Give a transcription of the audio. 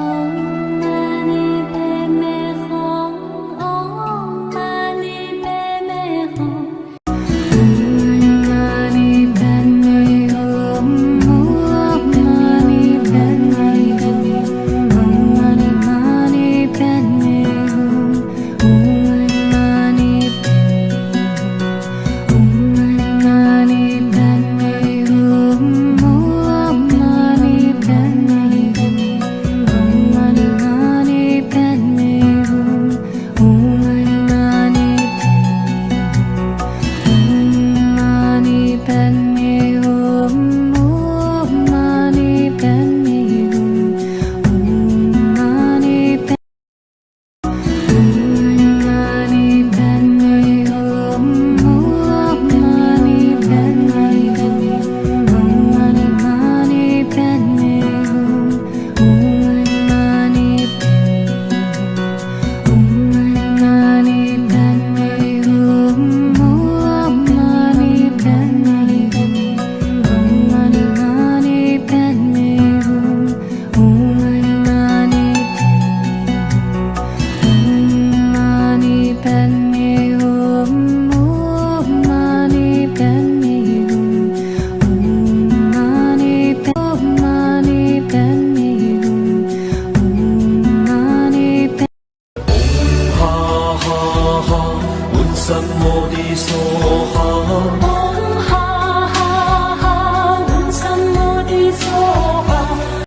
Oh. 什么的说？